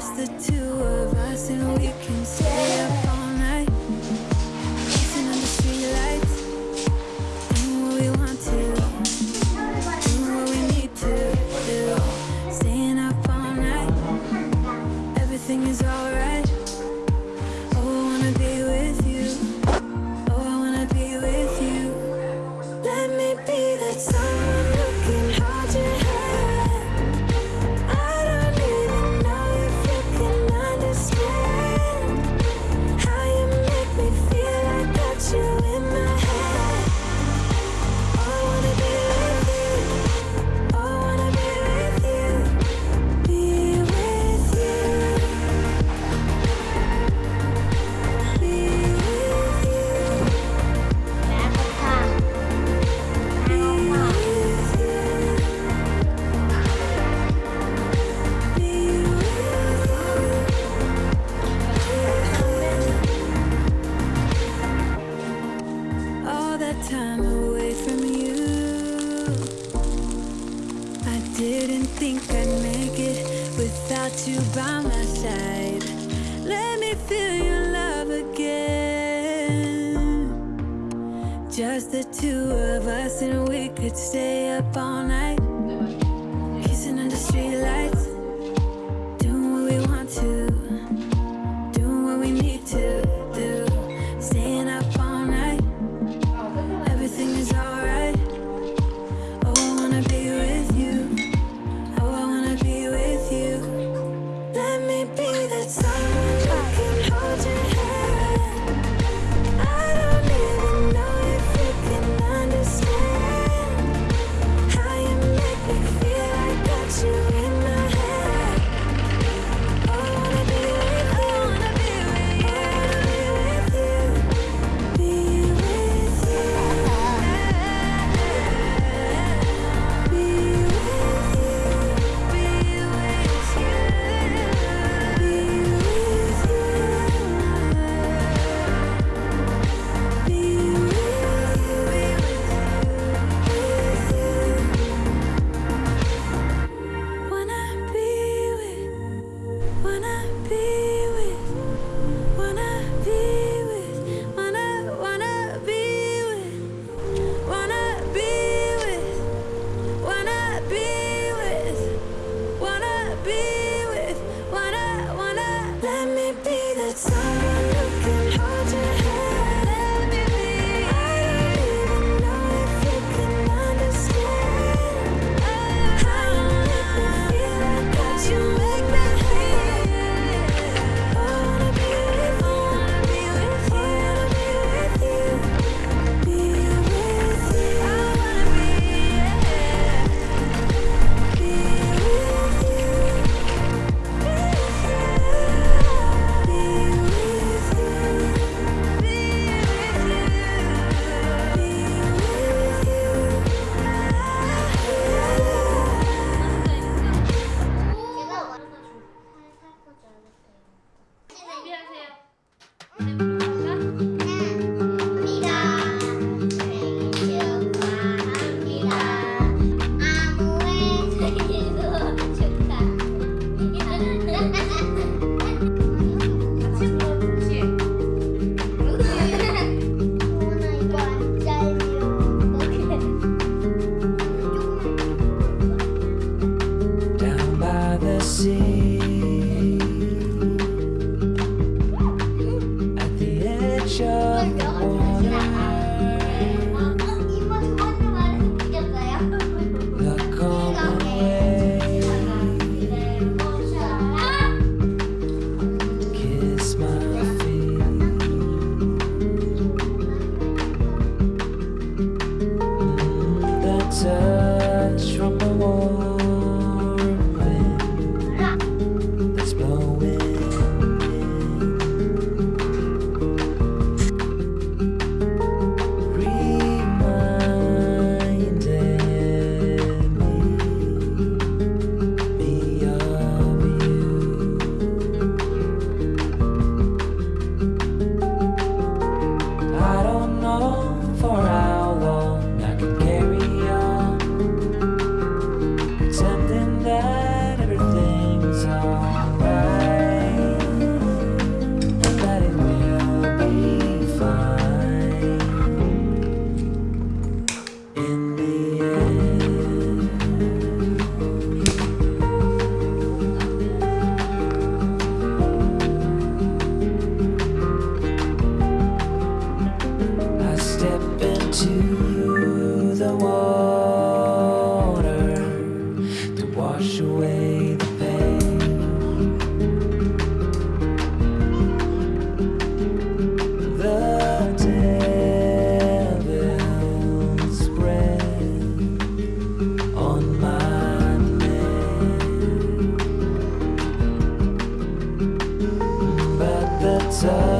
just the two of us and we can stay up all night. Dancing under streetlights Doing what we want to Doing what we need to do. Staying up all night Everything is alright. Didn't think I'd make it without you by my side. Let me feel your love again. Just the two of us and we could stay up all night. show. wash away the pain. The devil's breath on my land, but the time.